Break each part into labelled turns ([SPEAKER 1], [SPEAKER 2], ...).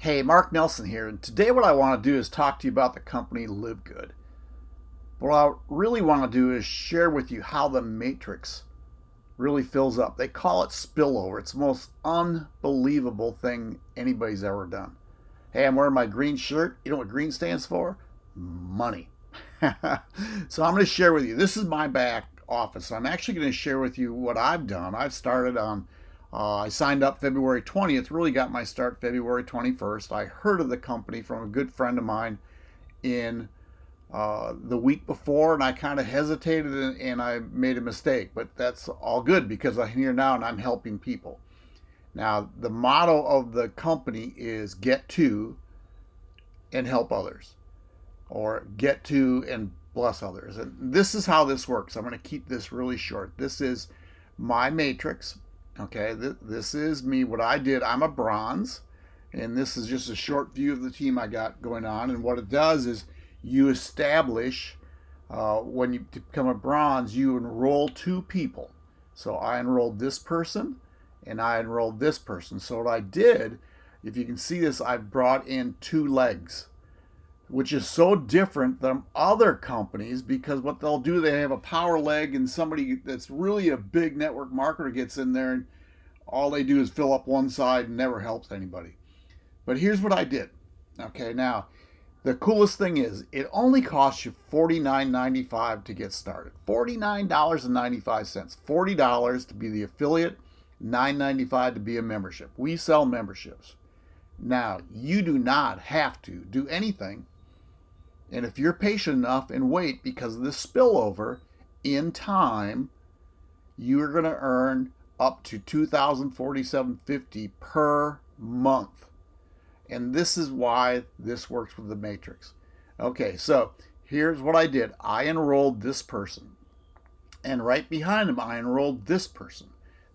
[SPEAKER 1] Hey, Mark Nelson here, and today what I want to do is talk to you about the company Live Good. What I really want to do is share with you how the matrix really fills up. They call it spillover. It's the most unbelievable thing anybody's ever done. Hey, I'm wearing my green shirt. You know what green stands for? Money. so I'm going to share with you. This is my back office. I'm actually going to share with you what I've done. I've started on uh, I signed up February 20th, really got my start February 21st. I heard of the company from a good friend of mine in uh, the week before, and I kind of hesitated and, and, I made a mistake, but that's all good because I'm here now and I'm helping people. Now, the motto of the company is get to and help others, or get to and bless others. And this is how this works. I'm going to keep this really short. This is my matrix Okay, th this is me, what I did. I'm a bronze, and this is just a short view of the team I got going on. And what it does is you establish, uh, when you become a bronze, you enroll two people. So I enrolled this person, and I enrolled this person. So what I did, if you can see this, I brought in two legs which is so different than other companies because what they'll do, they have a power leg and somebody that's really a big network marketer gets in there and all they do is fill up one side and never helps anybody. But here's what I did. Okay, now the coolest thing is it only costs you $49.95 to get started. $49.95. $40 to be the affiliate, $9.95 to be a membership. We sell memberships. Now, you do not have to do anything and if you're patient enough and wait because of this spillover in time, you're going to earn up to 2047.50 per month. And this is why this works with the matrix. Okay, so here's what I did. I enrolled this person. And right behind him, I enrolled this person.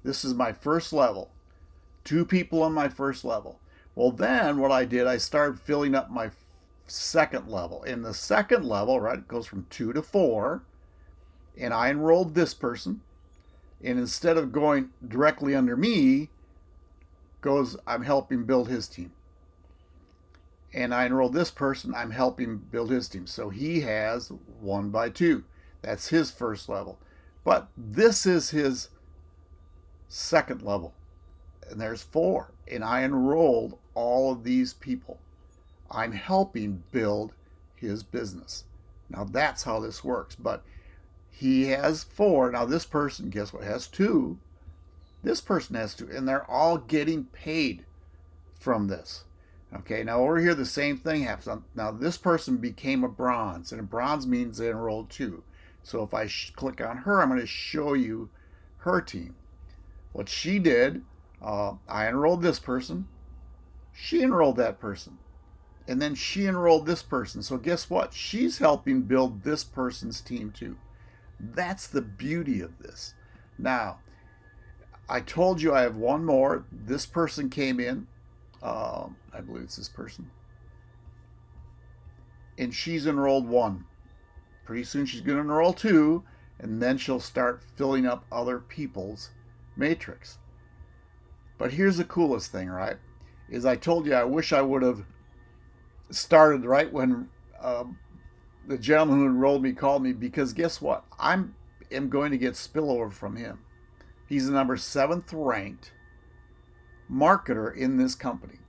[SPEAKER 1] This is my first level. Two people on my first level. Well, then what I did, I started filling up my second level. In the second level, right, it goes from two to four, and I enrolled this person, and instead of going directly under me, goes, I'm helping build his team. And I enrolled this person, I'm helping build his team. So he has one by two. That's his first level. But this is his second level. And there's four. And I enrolled all of these people. I'm helping build his business. Now that's how this works. But he has four. Now this person, guess what, has two. This person has two. And they're all getting paid from this. Okay, now over here the same thing happens. Now this person became a bronze. And a bronze means they enrolled two. So if I click on her, I'm going to show you her team. What she did, uh, I enrolled this person. She enrolled that person and then she enrolled this person. So guess what? She's helping build this person's team too. That's the beauty of this. Now, I told you I have one more. This person came in. Uh, I believe it's this person. And she's enrolled one. Pretty soon she's going to enroll two. And then she'll start filling up other people's matrix. But here's the coolest thing, right? Is I told you I wish I would have started right when uh, the gentleman who enrolled me called me because guess what? I'm am going to get spillover from him. He's the number seventh ranked marketer in this company.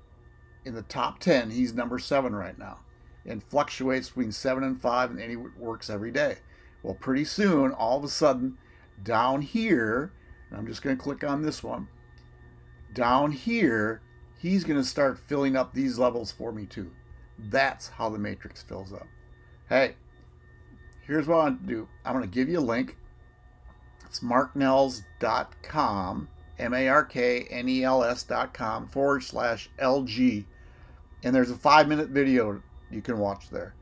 [SPEAKER 1] In the top 10, he's number seven right now and fluctuates between seven and five, and he works every day. Well, pretty soon, all of a sudden, down here, and I'm just going to click on this one, down here, he's going to start filling up these levels for me too. That's how the matrix fills up. Hey, here's what I want to do. I'm going to give you a link. It's marknels.com, M-A-R-K-N-E-L-S.com forward slash LG. And there's a five minute video you can watch there.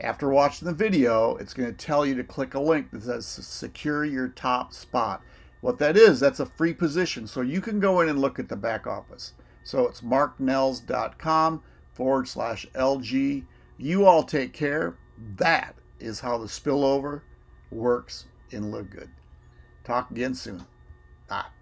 [SPEAKER 1] After watching the video, it's going to tell you to click a link that says secure your top spot. What that is, that's a free position. So you can go in and look at the back office. So it's marknels.com forward slash LG. You all take care. That is how the spillover works in Live Good. Talk again soon. Bye.